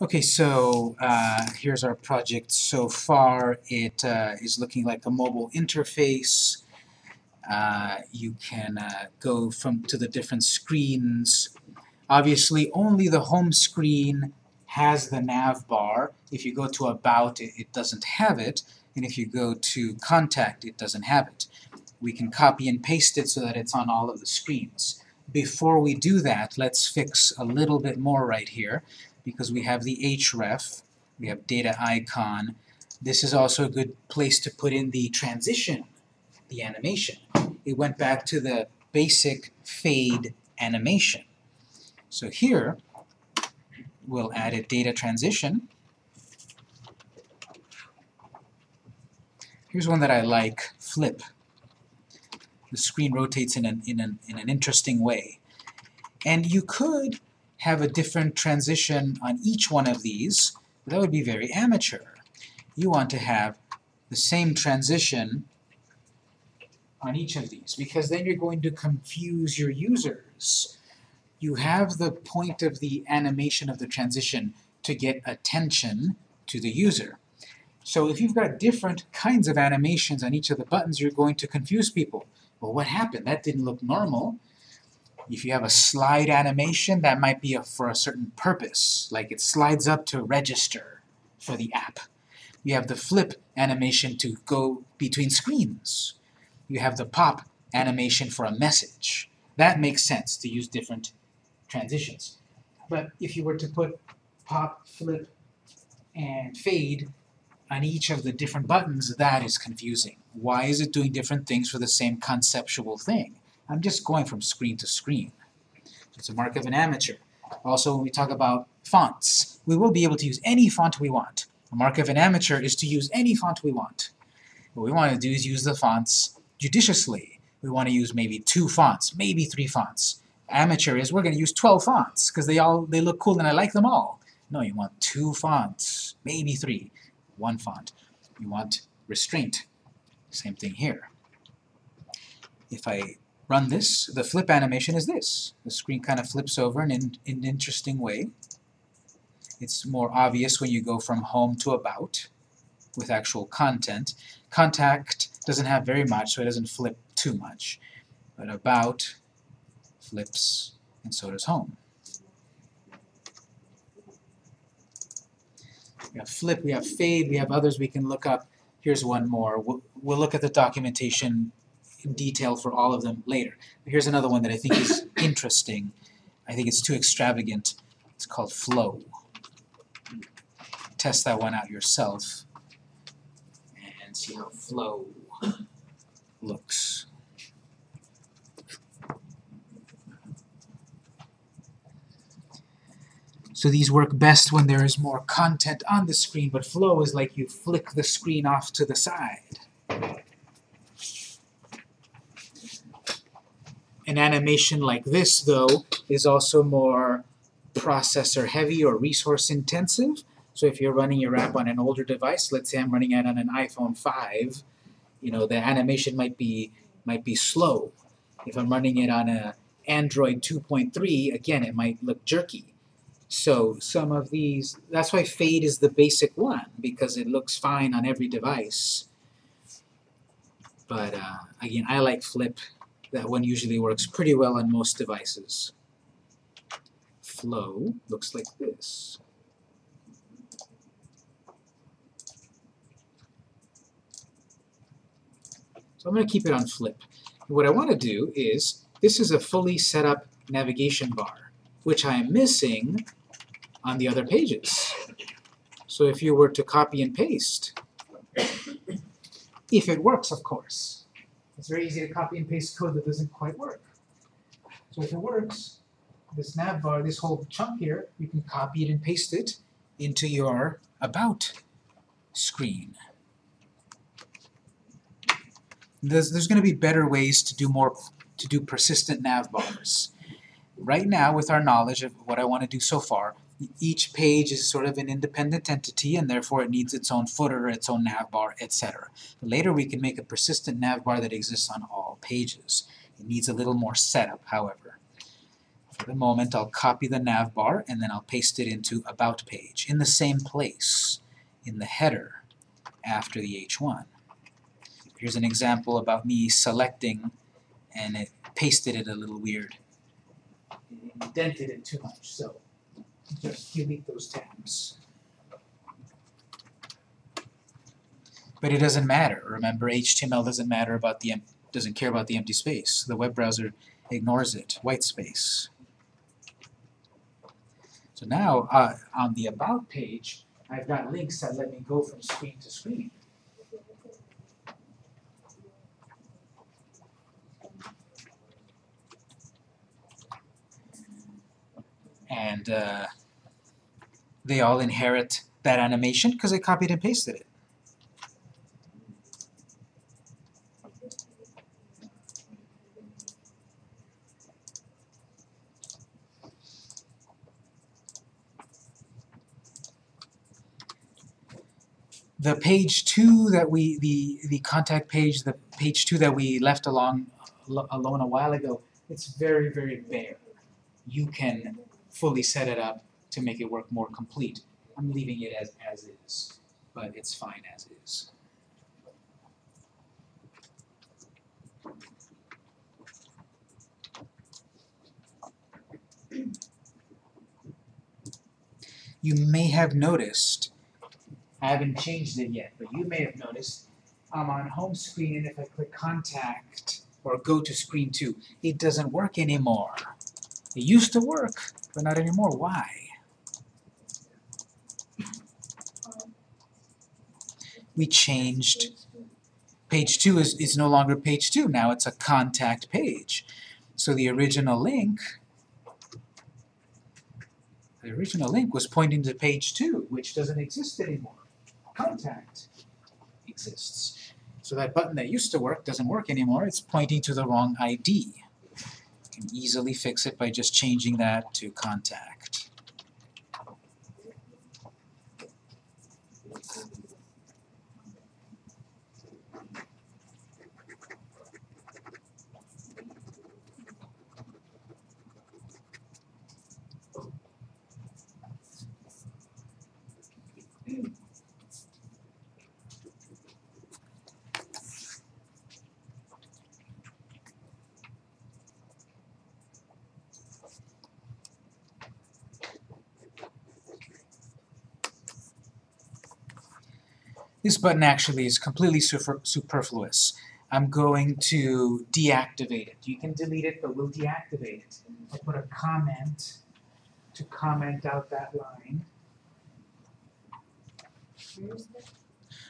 Okay, so uh, here's our project so far. It uh, is looking like a mobile interface. Uh, you can uh, go from to the different screens. Obviously, only the home screen has the nav bar. If you go to About, it, it doesn't have it. And if you go to Contact, it doesn't have it. We can copy and paste it so that it's on all of the screens. Before we do that, let's fix a little bit more right here because we have the href, we have data icon. This is also a good place to put in the transition, the animation. It went back to the basic fade animation. So here, we'll add a data transition. Here's one that I like, flip. The screen rotates in an, in an, in an interesting way. And you could have a different transition on each one of these, that would be very amateur. You want to have the same transition on each of these, because then you're going to confuse your users. You have the point of the animation of the transition to get attention to the user. So if you've got different kinds of animations on each of the buttons, you're going to confuse people. Well, what happened? That didn't look normal. If you have a slide animation, that might be a, for a certain purpose, like it slides up to register for the app. You have the flip animation to go between screens. You have the pop animation for a message. That makes sense to use different transitions. But if you were to put pop, flip, and fade on each of the different buttons, that is confusing. Why is it doing different things for the same conceptual thing? I'm just going from screen to screen. It's a mark of an amateur. Also, when we talk about fonts, we will be able to use any font we want. A mark of an amateur is to use any font we want. What we want to do is use the fonts judiciously. We want to use maybe two fonts, maybe three fonts. Amateur is we're going to use 12 fonts because they all they look cool and I like them all. No, you want two fonts, maybe three, one font. You want restraint. Same thing here. If I run this, the flip animation is this. The screen kind of flips over in, in, an interesting way. It's more obvious when you go from home to about with actual content. Contact doesn't have very much, so it doesn't flip too much. But about flips, and so does home. We have flip, we have fade, we have others we can look up. Here's one more. We'll, we'll look at the documentation detail for all of them later. But here's another one that I think is interesting. I think it's too extravagant. It's called flow. Test that one out yourself and see how flow looks. So these work best when there is more content on the screen, but flow is like you flick the screen off to the side. An animation like this, though, is also more processor heavy or resource intensive. So if you're running your app on an older device, let's say I'm running it on an iPhone 5, you know, the animation might be might be slow. If I'm running it on a Android 2.3, again, it might look jerky. So some of these, that's why fade is the basic one, because it looks fine on every device. But uh, again, I like flip that one usually works pretty well on most devices. Flow looks like this. So I'm going to keep it on flip. what I want to do is, this is a fully set up navigation bar, which I am missing on the other pages. So if you were to copy and paste, if it works, of course, it's very easy to copy and paste code that doesn't quite work. So if it works, this nav bar, this whole chunk here, you can copy it and paste it into your About screen. There's, there's going to be better ways to do more to do persistent nav bars. Right now, with our knowledge of what I want to do so far, each page is sort of an independent entity and therefore it needs its own footer, its own navbar, etc. Later we can make a persistent navbar that exists on all pages. It needs a little more setup, however. For the moment, I'll copy the nav bar and then I'll paste it into About page in the same place, in the header, after the H1. Here's an example about me selecting and it pasted it a little weird. It indented it too much, so just delete those tabs. But it doesn't matter. Remember, HTML doesn't matter about the doesn't care about the empty space. The web browser ignores it, white space. So now, uh, on the About page, I've got links that let me go from screen to screen. And uh, they all inherit that animation because they copied and pasted it. the page two that we, the, the contact page, the page two that we left along, alone a while ago, it's very, very bare. You can fully set it up to make it work more complete. I'm leaving it as, as is, but it's fine as is. You may have noticed I haven't changed it yet, but you may have noticed I'm on home screen and if I click contact or go to screen 2, it doesn't work anymore. It used to work, but not anymore. Why? We changed. Page 2 is, is no longer page 2, now it's a contact page. So the original link the original link was pointing to page 2, which doesn't exist anymore contact exists. So that button that used to work doesn't work anymore, it's pointing to the wrong ID. Can easily fix it by just changing that to contact. This button actually is completely super superfluous. I'm going to deactivate it. You can delete it, but we'll deactivate it. I'll put a comment to comment out that line.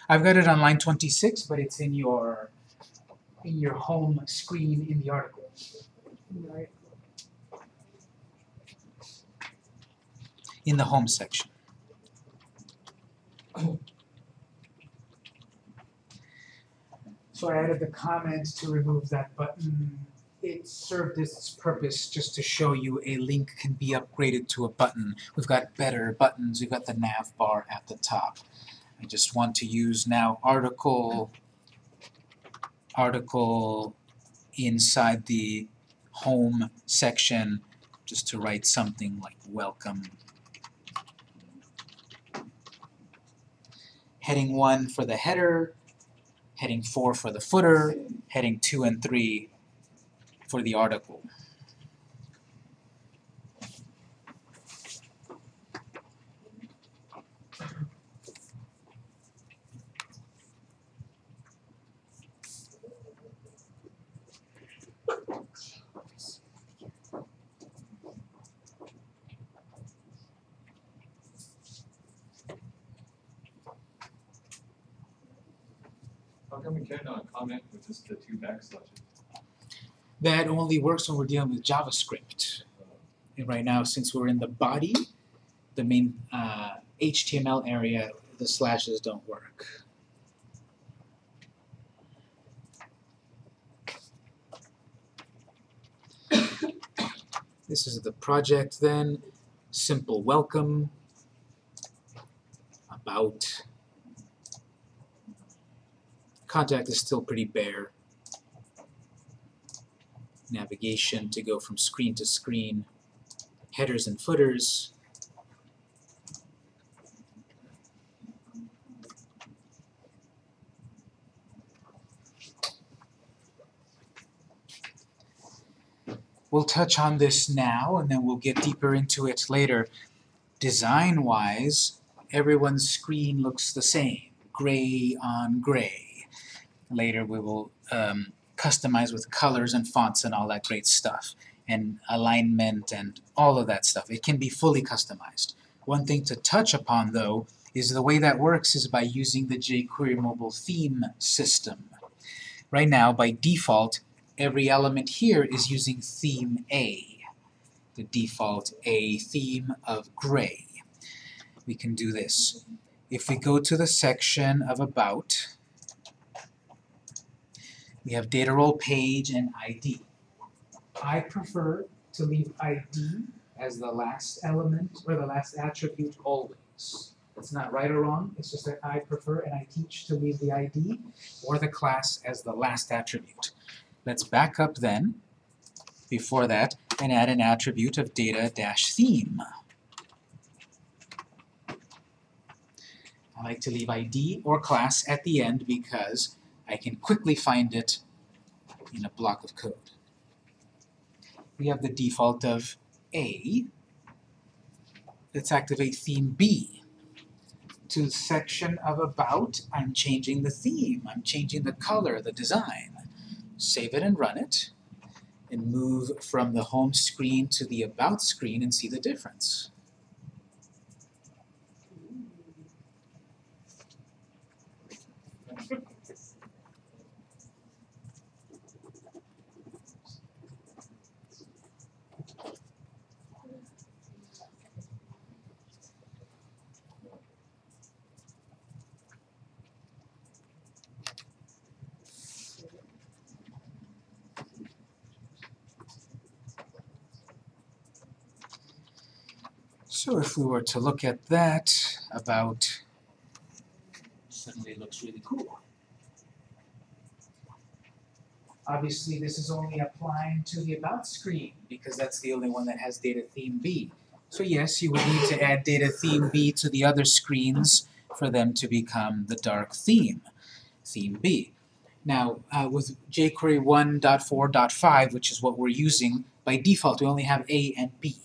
I've got it on line 26, but it's in your in your home screen in the article. In the home section. So I added the comment to remove that button. It served its purpose just to show you a link can be upgraded to a button. We've got better buttons. We've got the nav bar at the top. I just want to use now article article inside the home section just to write something like welcome. Heading 1 for the header, heading 4 for the footer, heading 2 and 3 for the article. How come we comment with just the two backslashes? That only works when we're dealing with JavaScript. And right now, since we're in the body, the main uh, HTML area, the slashes don't work. This is the project then. Simple welcome. About. Contact is still pretty bare. Navigation to go from screen to screen. headers and footers. We'll touch on this now, and then we'll get deeper into it later. Design-wise, everyone's screen looks the same, gray on gray. Later we will um, customize with colors and fonts and all that great stuff, and alignment and all of that stuff. It can be fully customized. One thing to touch upon, though, is the way that works is by using the jQuery mobile theme system. Right now, by default, every element here is using theme A, the default A theme of gray. We can do this. If we go to the section of About, we have data role page and ID. I prefer to leave ID as the last element or the last attribute always. It's not right or wrong, it's just that I prefer and I teach to leave the ID or the class as the last attribute. Let's back up then, before that, and add an attribute of data-theme. I like to leave ID or class at the end because I can quickly find it in a block of code. We have the default of A. Let's activate theme B. To section of about, I'm changing the theme, I'm changing the color, the design save it and run it, and move from the home screen to the about screen and see the difference. So if we were to look at that, about suddenly looks really cool. Obviously this is only applying to the about screen because that's the only one that has data theme B. So yes, you would need to add data theme B to the other screens for them to become the dark theme, theme B. Now, uh, with jQuery 1.4.5, which is what we're using, by default we only have A and B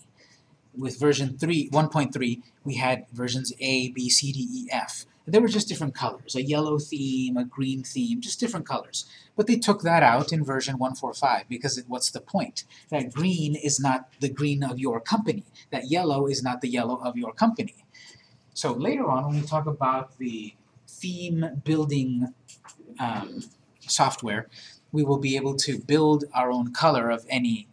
with version 3, 1.3, we had versions A, B, C, D, E, F. They were just different colors, a yellow theme, a green theme, just different colors. But they took that out in version 1.4.5 because it, what's the point? That green is not the green of your company. That yellow is not the yellow of your company. So later on, when we talk about the theme building um, software, we will be able to build our own color of any,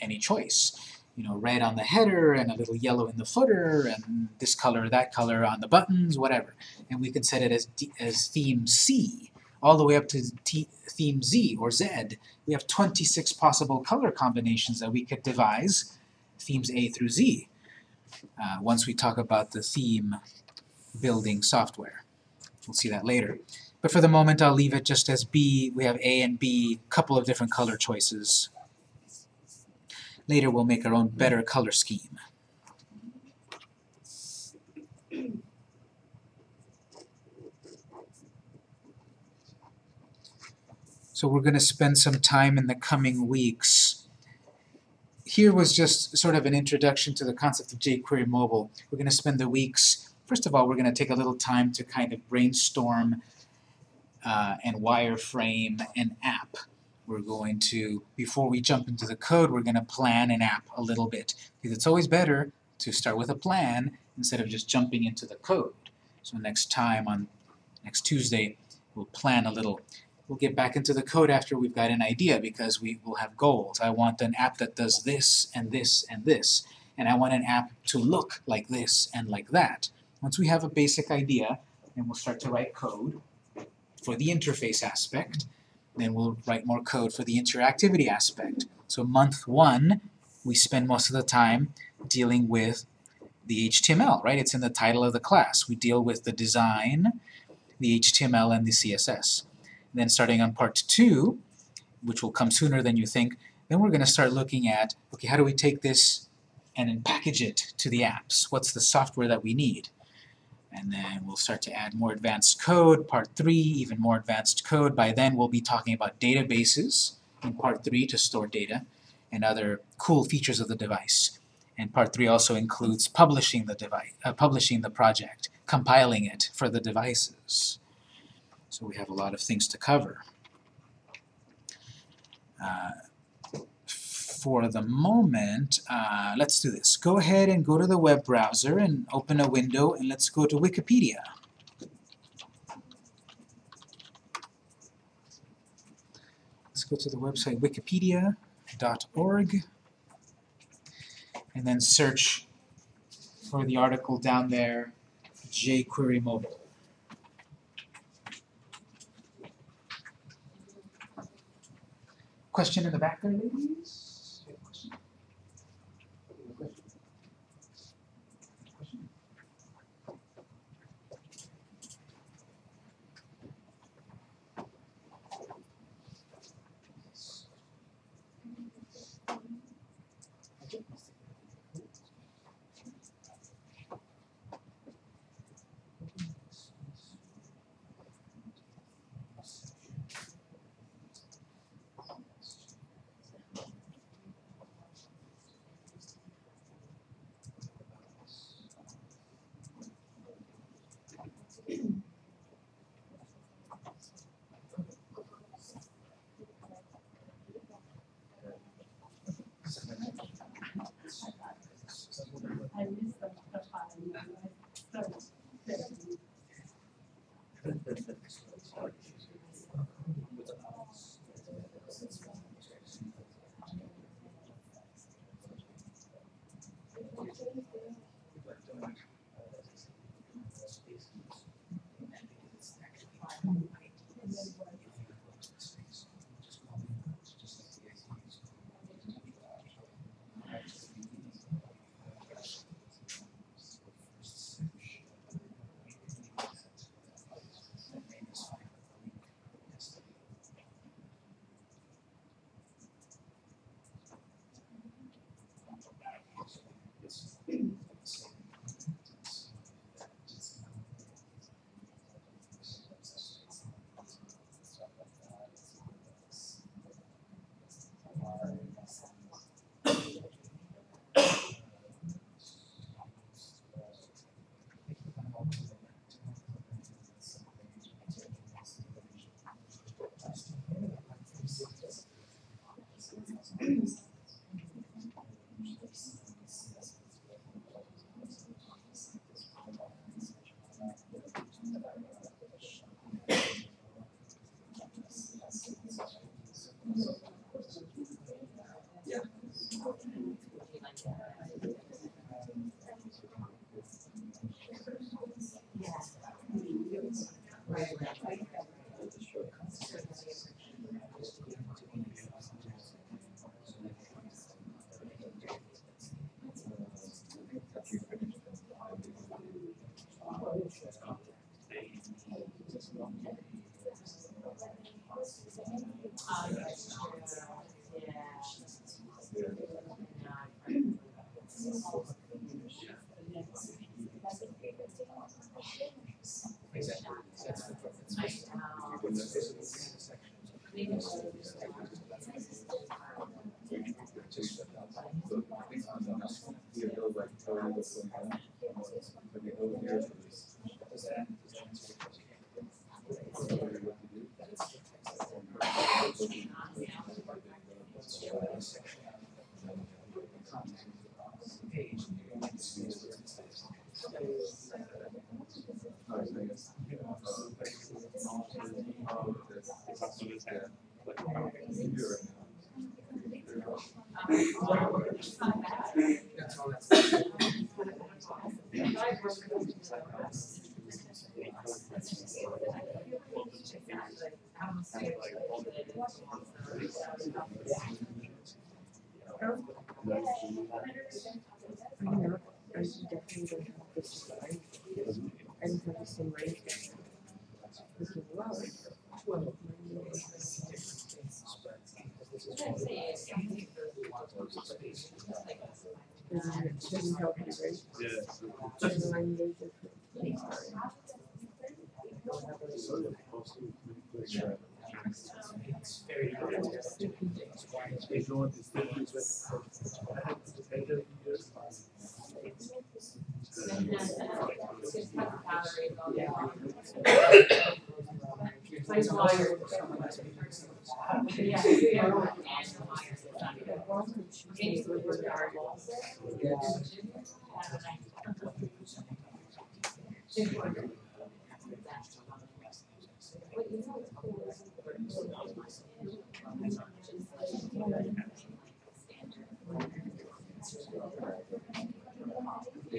any choice you know, red on the header and a little yellow in the footer and this color, that color on the buttons, whatever. And we can set it as, as theme C all the way up to T theme Z or Z. We have 26 possible color combinations that we could devise, themes A through Z, uh, once we talk about the theme building software. We'll see that later. But for the moment, I'll leave it just as B. We have A and B, couple of different color choices. Later we'll make our own better color scheme. So we're going to spend some time in the coming weeks. Here was just sort of an introduction to the concept of jQuery Mobile. We're going to spend the weeks, first of all, we're going to take a little time to kind of brainstorm uh, and wireframe an app we're going to, before we jump into the code, we're going to plan an app a little bit. Because it's always better to start with a plan instead of just jumping into the code. So next time, on next Tuesday, we'll plan a little. We'll get back into the code after we've got an idea because we will have goals. I want an app that does this and this and this. And I want an app to look like this and like that. Once we have a basic idea, then we'll start to write code for the interface aspect then we'll write more code for the interactivity aspect. So month one, we spend most of the time dealing with the HTML, right? It's in the title of the class. We deal with the design, the HTML, and the CSS. And then starting on part two, which will come sooner than you think, then we're going to start looking at, okay, how do we take this and then package it to the apps. What's the software that we need? And then we'll start to add more advanced code, part three, even more advanced code. By then we'll be talking about databases in part three to store data and other cool features of the device. And part three also includes publishing the device, uh, publishing the project, compiling it for the devices. So we have a lot of things to cover. Uh, for the moment, uh, let's do this. Go ahead and go to the web browser and open a window and let's go to Wikipedia. Let's go to the website wikipedia.org and then search for the article down there, jQuery Mobile. Question in the back there, ladies? Ah, I know, I definitely don't have this. I don't have the same range. This is low. Well, Doesn't, doesn't help you, right? Yeah. Doesn't remind you of The It's like something so silly. world, just within the art. This one usually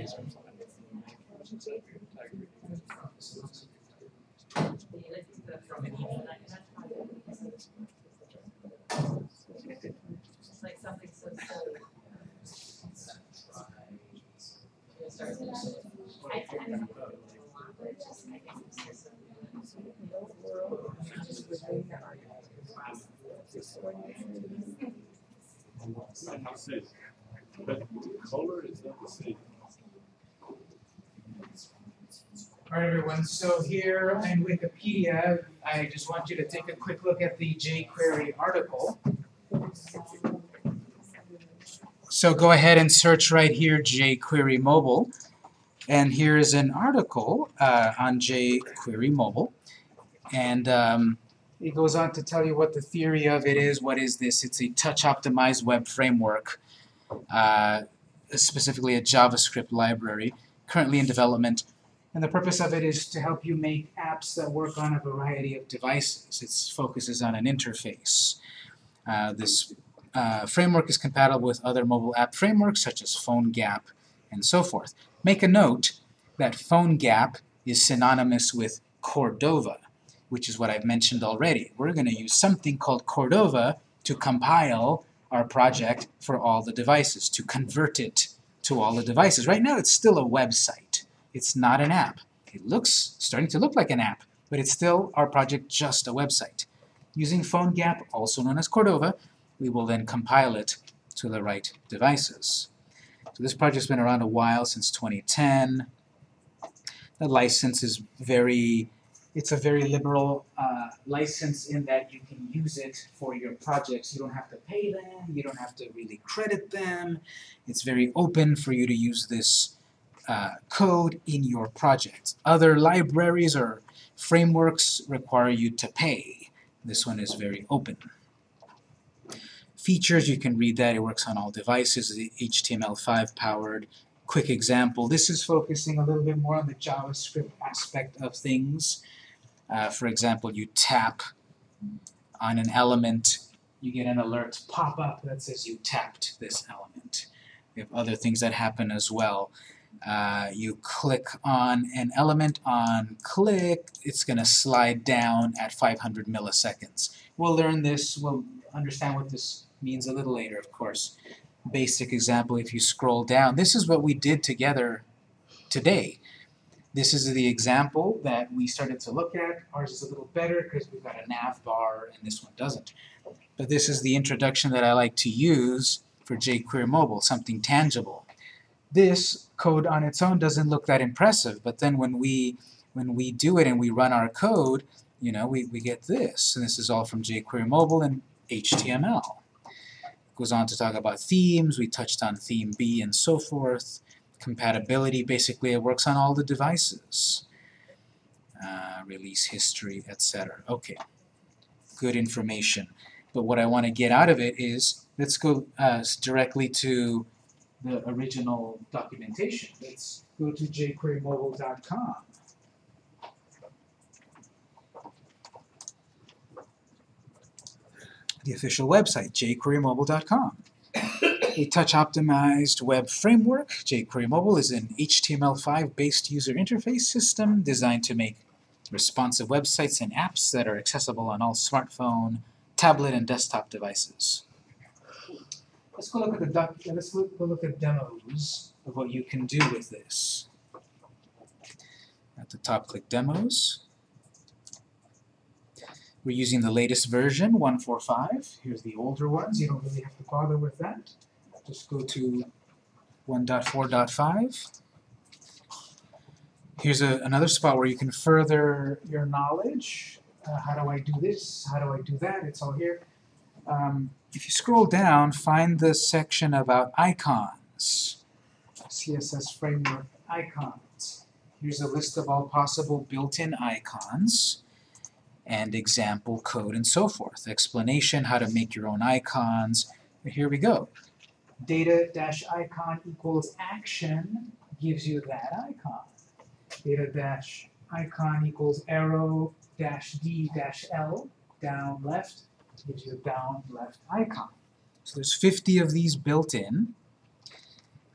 But color is not the same. Alright everyone, so here in Wikipedia, I just want you to take a quick look at the jQuery article. So go ahead and search right here jQuery mobile. And here is an article uh, on jQuery mobile. And um, it goes on to tell you what the theory of it is. What is this? It's a touch-optimized web framework, uh, specifically a JavaScript library, currently in development. And the purpose of it is to help you make apps that work on a variety of devices. It focuses on an interface. Uh, this uh, framework is compatible with other mobile app frameworks such as PhoneGap and so forth. Make a note that PhoneGap is synonymous with Cordova, which is what I've mentioned already. We're going to use something called Cordova to compile our project for all the devices, to convert it to all the devices. Right now it's still a website. It's not an app. It looks starting to look like an app, but it's still our project just a website. Using PhoneGap, also known as Cordova, we will then compile it to the right devices. So this project's been around a while, since 2010. The license is very, it's a very liberal uh, license in that you can use it for your projects. You don't have to pay them, you don't have to really credit them. It's very open for you to use this uh, code in your project. Other libraries or frameworks require you to pay. This one is very open. Features, you can read that, it works on all devices, HTML5 powered. Quick example, this is focusing a little bit more on the JavaScript aspect of things. Uh, for example, you tap on an element, you get an alert pop-up that says you tapped this element. We have other things that happen as well. Uh, you click on an element on click, it's going to slide down at 500 milliseconds. We'll learn this, we'll understand what this means a little later, of course. Basic example, if you scroll down, this is what we did together today. This is the example that we started to look at. Ours is a little better because we've got a nav bar and this one doesn't. But this is the introduction that I like to use for jQuery Mobile, something tangible. This code on its own doesn't look that impressive, but then when we when we do it and we run our code, you know, we, we get this. And this is all from jQuery Mobile and HTML. It Goes on to talk about themes, we touched on theme B and so forth. Compatibility, basically it works on all the devices. Uh, release history, etc. Okay, good information. But what I want to get out of it is, let's go uh, directly to the original documentation. Let's go to jQueryMobile.com. The official website, jQueryMobile.com. A touch-optimized web framework, jQuery Mobile is an HTML5-based user interface system designed to make responsive websites and apps that are accessible on all smartphone, tablet, and desktop devices. Let's go look at the let's look, go look at demos of what you can do with this. At the top, click Demos. We're using the latest version, 145. Here's the older ones. You don't really have to bother with that. Just go to 1.4.5. Here's a, another spot where you can further your knowledge. Uh, how do I do this? How do I do that? It's all here. Um, if you scroll down, find the section about icons. CSS framework icons. Here's a list of all possible built-in icons and example code and so forth. Explanation, how to make your own icons. Here we go. Data dash icon equals action gives you that icon. Data dash icon equals arrow dash D dash L down left gives you a down left icon. So there's 50 of these built in.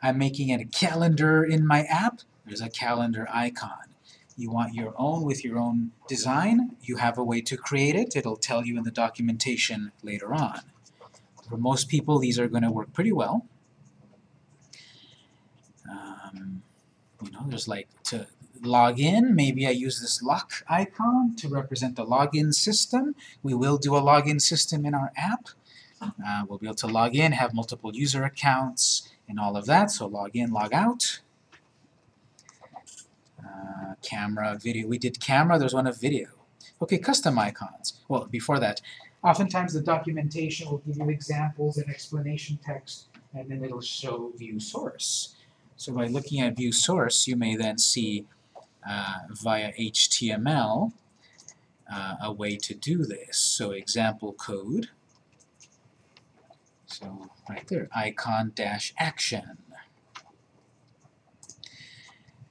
I'm making it a calendar in my app. There's a calendar icon. You want your own with your own design, you have a way to create it. It'll tell you in the documentation later on. For most people, these are going to work pretty well. Um, you know, there's like to log in, maybe I use this lock icon to represent the login system. We will do a login system in our app. Uh, we'll be able to log in, have multiple user accounts, and all of that. So log in, log out. Uh, camera, video. We did camera, there's one of video. Okay, custom icons. Well, before that, oftentimes the documentation will give you examples and explanation text, and then it'll show view source. So by looking at view source, you may then see uh, via HTML uh, a way to do this. So example code. So right there, icon dash action.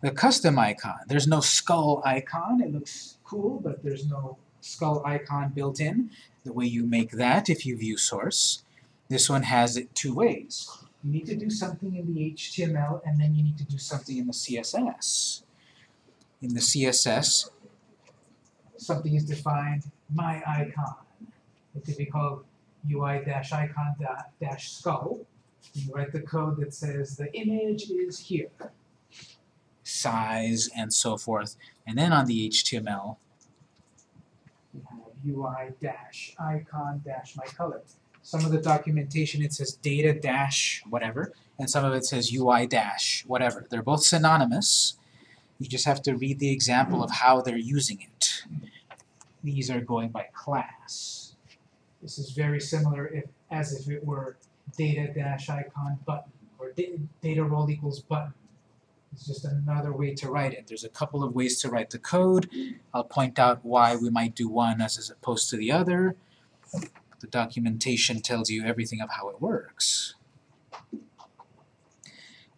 The custom icon, there's no skull icon. It looks cool, but there's no skull icon built in. The way you make that if you view source. This one has it two ways. You need to do something in the HTML, and then you need to do something in the CSS. In the CSS, something is defined, my icon. It could be called UI-icon-skull. You write the code that says the image is here, size, and so forth. And then on the HTML, you have UI-icon-my-color. Some of the documentation it says data dash whatever, and some of it says UI dash whatever. They're both synonymous. You just have to read the example of how they're using it. These are going by class. This is very similar if, as if it were data dash icon button or data role equals button. It's just another way to write it. There's a couple of ways to write the code. I'll point out why we might do one as opposed to the other. The documentation tells you everything of how it works.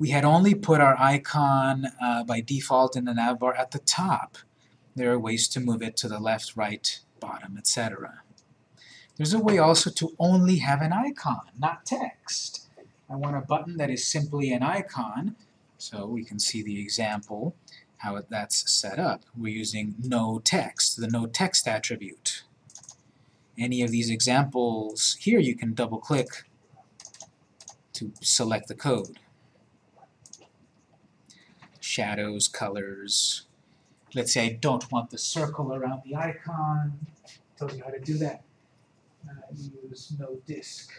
We had only put our icon uh, by default in the navbar at the top. There are ways to move it to the left, right, bottom, etc. There's a way also to only have an icon, not text. I want a button that is simply an icon, so we can see the example, how that's set up. We're using no text, the no text attribute. Any of these examples here, you can double-click to select the code. Shadows, colors. Let's say I don't want the circle around the icon. Tells you how to do that. Uh, use no disk.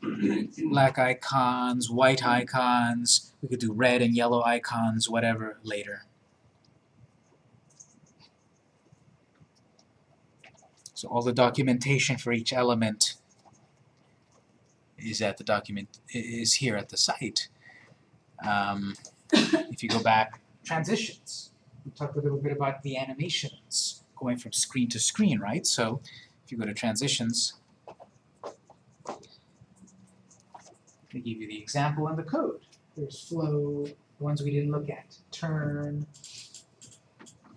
Black icons, white icons, we could do red and yellow icons, whatever, later. So all the documentation for each element is at the document is here at the site. Um, if you go back, transitions. We talked a little bit about the animations going from screen to screen, right? So if you go to transitions, they give you the example and the code. There's flow, the ones we didn't look at, turn,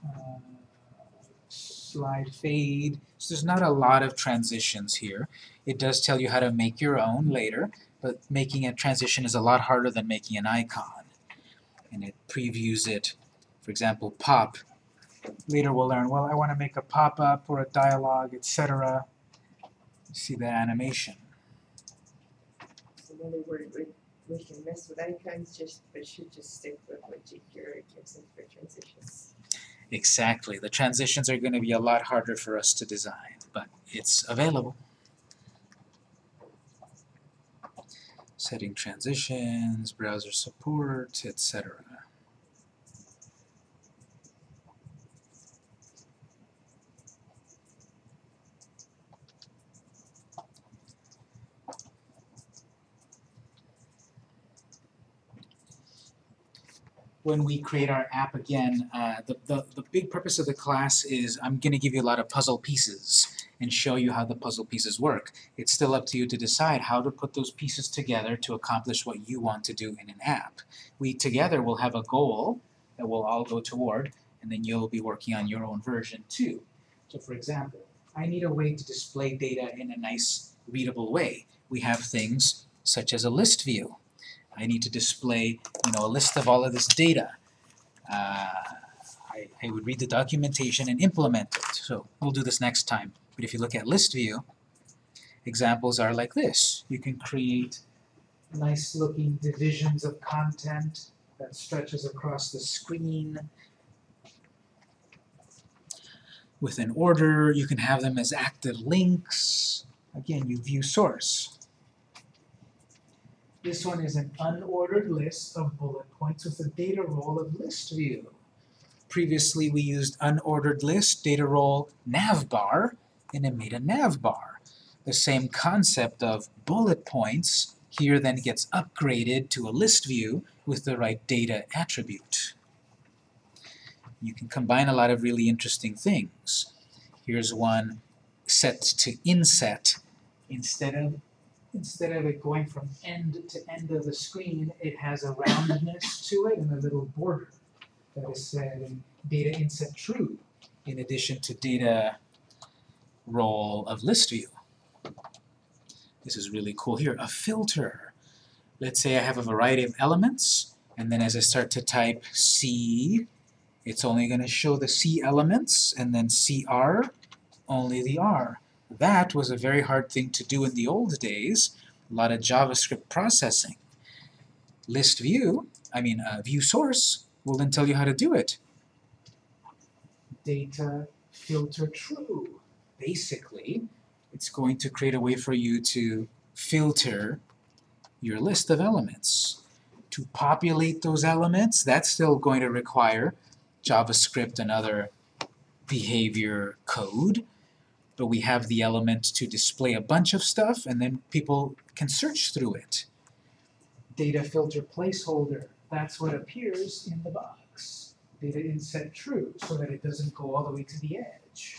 uh, slide fade. So there's not a lot of transitions here. It does tell you how to make your own later, but making a transition is a lot harder than making an icon. And it previews it. For example, pop. Later we'll learn, well, I want to make a pop-up or a dialogue, etc. See the animation. So we, we can mess with icons just, but should just stick with what jQuery gives us for transitions. Exactly. The transitions are going to be a lot harder for us to design, but it's available. setting transitions, browser support, etc. when we create our app again, uh, the, the, the big purpose of the class is I'm going to give you a lot of puzzle pieces and show you how the puzzle pieces work. It's still up to you to decide how to put those pieces together to accomplish what you want to do in an app. We together will have a goal that we'll all go toward, and then you'll be working on your own version too. So for example, I need a way to display data in a nice readable way. We have things such as a list view. I need to display, you know, a list of all of this data. Uh, I, I would read the documentation and implement it. So we'll do this next time. But if you look at list view, examples are like this. You can create nice looking divisions of content that stretches across the screen. With an order, you can have them as active links. Again, you view source. This one is an unordered list of bullet points with a data role of list view. Previously we used unordered list, data role, navbar, and it made a navbar. The same concept of bullet points here then gets upgraded to a list view with the right data attribute. You can combine a lot of really interesting things. Here's one set to inset. Instead of instead of it going from end to end of the screen, it has a roundness to it and a little border that is set in data inset true, in addition to data role of list view. This is really cool here, a filter. Let's say I have a variety of elements, and then as I start to type C, it's only going to show the C elements, and then CR, only the R. That was a very hard thing to do in the old days, a lot of JavaScript processing. List view, I mean uh, view source, will then tell you how to do it. Data filter true. Basically, it's going to create a way for you to filter your list of elements. To populate those elements, that's still going to require JavaScript and other behavior code, but we have the element to display a bunch of stuff, and then people can search through it. Data filter placeholder, that's what appears in the box. Data inset true, so that it doesn't go all the way to the edge.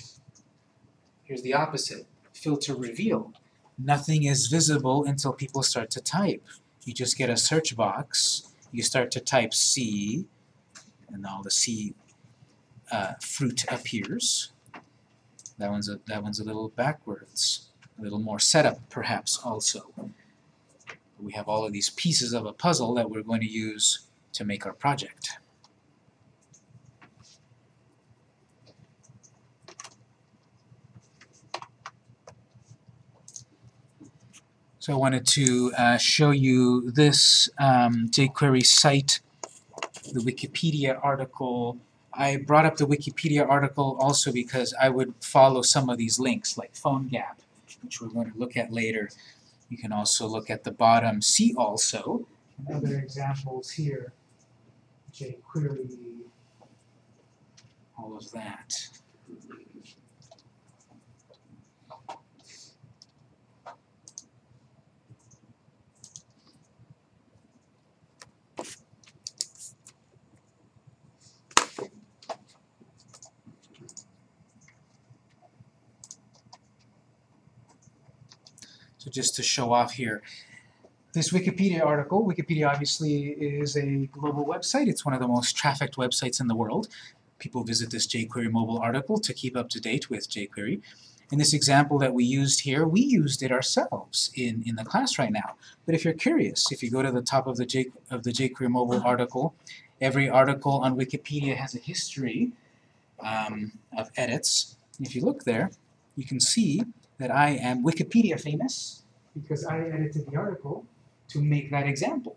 Here's the opposite, filter reveal. Nothing is visible until people start to type. You just get a search box, you start to type C, and all the C uh, fruit appears. That one's a that one's a little backwards, a little more setup perhaps also. We have all of these pieces of a puzzle that we're going to use to make our project. So I wanted to uh, show you this um, jQuery site, the Wikipedia article. I brought up the Wikipedia article also because I would follow some of these links, like PhoneGap, which we're going to look at later. You can also look at the bottom, see also, and other examples here, jQuery, all of that. So just to show off here, this Wikipedia article, Wikipedia obviously is a global website. It's one of the most trafficked websites in the world. People visit this jQuery mobile article to keep up to date with jQuery. In this example that we used here, we used it ourselves in, in the class right now. But if you're curious, if you go to the top of the, J, of the jQuery mobile article, every article on Wikipedia has a history um, of edits. If you look there, you can see that I am Wikipedia famous because I edited the article to make that example.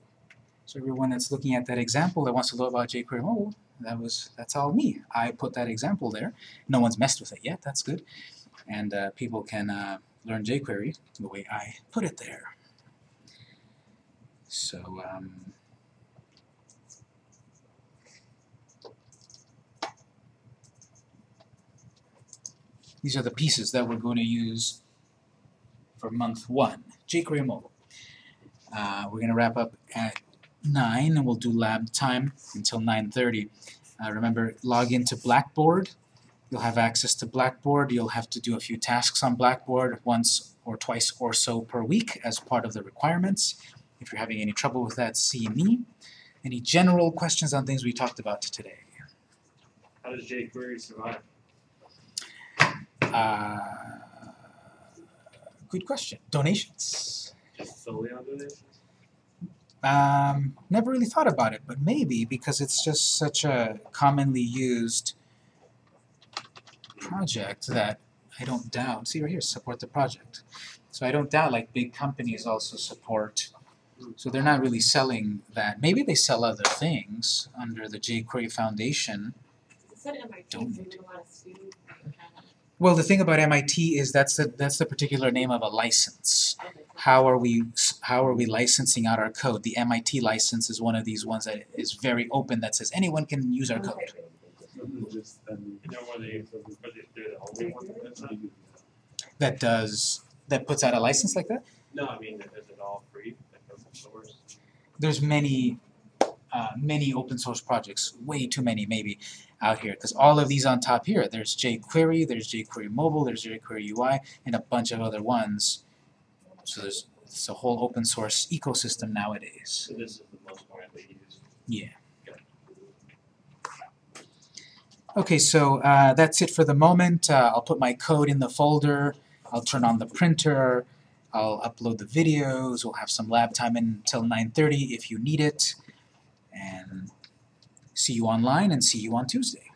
So everyone that's looking at that example that wants to know about jQuery Mobile, that was that's all me. I put that example there. No one's messed with it yet. That's good. And uh, people can uh, learn jQuery the way I put it there. So, um, these are the pieces that we're going to use for month one, jQuery Mobile. Uh, we're going to wrap up at 9 and we'll do lab time until 9.30. Uh, remember, log into Blackboard. You'll have access to Blackboard. You'll have to do a few tasks on Blackboard once or twice or so per week as part of the requirements. If you're having any trouble with that, see me. Any general questions on things we talked about today? How does jQuery survive? Uh, good question. Donations. Just solely on donations? Um, never really thought about it, but maybe because it's just such a commonly used project that I don't doubt. See right here, support the project. So I don't doubt like big companies also support. So they're not really selling that. Maybe they sell other things under the jQuery Foundation. Student. Well, the thing about MIT is that's the that's the particular name of a license. Okay. How are we how are we licensing out our code? The MIT license is one of these ones that is very open that says anyone can use our code. You know, where they, where they, they're the only one that does that? That does that puts out a license like that? No, I mean, is it all free, open source? There's many uh, many open source projects, way too many maybe out here because all of these on top here, there's jQuery, there's jQuery Mobile, there's jQuery UI, and a bunch of other ones. So there's it's a whole open source ecosystem nowadays. So this is the most widely used. Yeah. Okay, so uh, that's it for the moment. Uh, I'll put my code in the folder. I'll turn on the printer. I'll upload the videos. We'll have some lab time until 9.30 if you need it. And see you online and see you on Tuesday.